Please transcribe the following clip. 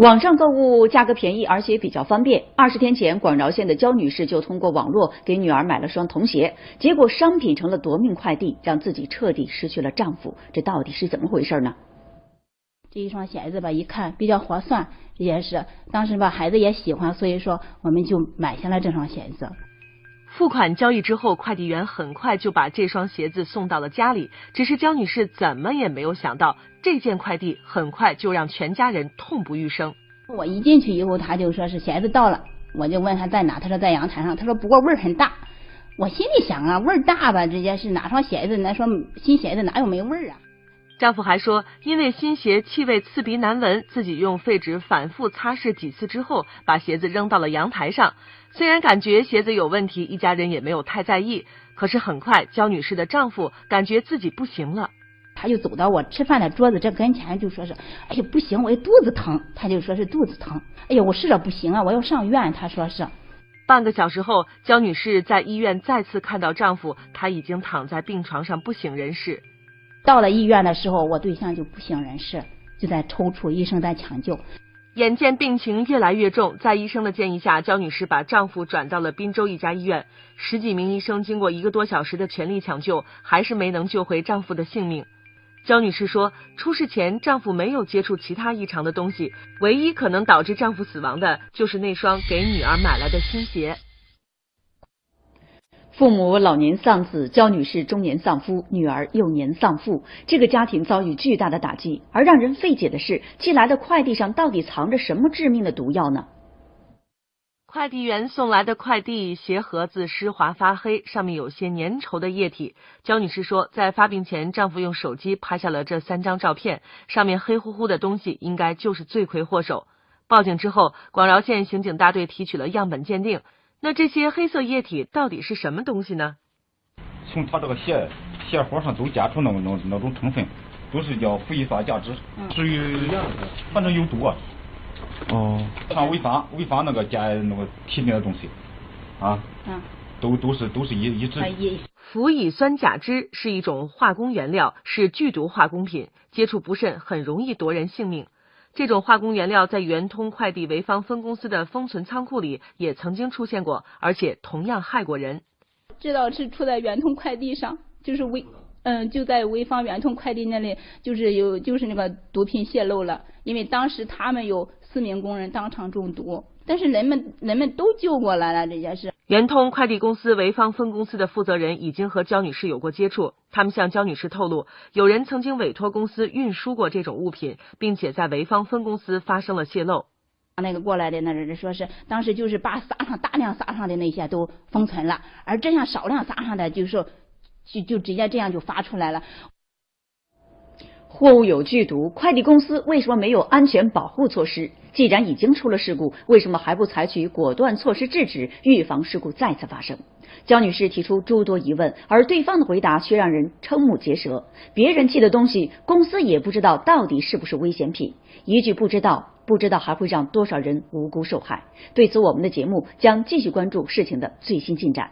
网上购物价格便宜，而且比较方便。二十天前，广饶县的焦女士就通过网络给女儿买了双童鞋，结果商品成了夺命快递，让自己彻底失去了丈夫。这到底是怎么回事呢？这一双鞋子吧，一看比较划算，这件事当时吧，孩子也喜欢，所以说我们就买下了这双鞋子。付款交易之后，快递员很快就把这双鞋子送到了家里。只是焦女士怎么也没有想到，这件快递很快就让全家人痛不欲生。我一进去以后，他就说是鞋子到了，我就问他在哪，他说在阳台上，他说不过味儿很大。我心里想啊，味儿大吧，直接是哪双鞋子？那双新鞋子哪有没味儿啊？丈夫还说，因为新鞋气味刺鼻难闻，自己用废纸反复擦拭几次之后，把鞋子扔到了阳台上。虽然感觉鞋子有问题，一家人也没有太在意。可是很快，焦女士的丈夫感觉自己不行了，他就走到我吃饭的桌子这跟前，就说是：“哎呀，不行，我肚子疼。”他就说是肚子疼。哎呀，我试着不行啊，我要上医院。他说是。半个小时后，焦女士在医院再次看到丈夫，他已经躺在病床上不省人事。到了医院的时候，我对象就不省人事，就在抽搐，医生在抢救。眼见病情越来越重，在医生的建议下，焦女士把丈夫转到了滨州一家医院。十几名医生经过一个多小时的全力抢救，还是没能救回丈夫的性命。焦女士说，出事前丈夫没有接触其他异常的东西，唯一可能导致丈夫死亡的就是那双给女儿买来的新鞋。父母老年丧子，焦女士中年丧夫，女儿幼年丧父，这个家庭遭遇巨大的打击。而让人费解的是，寄来的快递上到底藏着什么致命的毒药呢？快递员送来的快递鞋盒子湿滑发黑，上面有些粘稠的液体。焦女士说，在发病前，丈夫用手机拍下了这三张照片，上面黑乎乎的东西应该就是罪魁祸首。报警之后，广饶县刑警大队提取了样本鉴定。那这些黑色液体到底是什么东西呢？从他这个鞋鞋盒上都检出那那那种成分，都是叫氟乙酸甲酯，属于反正有毒啊。哦。像潍坊潍坊那个检那个体内的东西，啊，嗯，都都是都是一一致。氟乙酸甲酯是一种化工原料，是剧毒化工品，接触不慎很容易夺人性命。这种化工原料在圆通快递潍坊分公司的封存仓库里也曾经出现过，而且同样害过人。知道是出在圆通快递上，就是微嗯就在潍坊圆通快递那里，就是有就是那个毒品泄露了，因为当时他们有四名工人当场中毒，但是人们人们都救过来了，这件事。圆通快递公司潍坊分公司的负责人已经和焦女士有过接触，他们向焦女士透露，有人曾经委托公司运输过这种物品，并且在潍坊分公司发生了泄漏。那个过来的那人说是当时就是把撒上大量撒上的那些都封存了，而这样少量撒上的就是就就直接这样就发出来了。货物有剧毒，快递公司为什么没有安全保护措施？既然已经出了事故，为什么还不采取果断措施制止，预防事故再次发生？焦女士提出诸多疑问，而对方的回答却让人瞠目结舌。别人寄的东西，公司也不知道到底是不是危险品。一句不知道，不知道还会让多少人无辜受害？对此，我们的节目将继续关注事情的最新进展。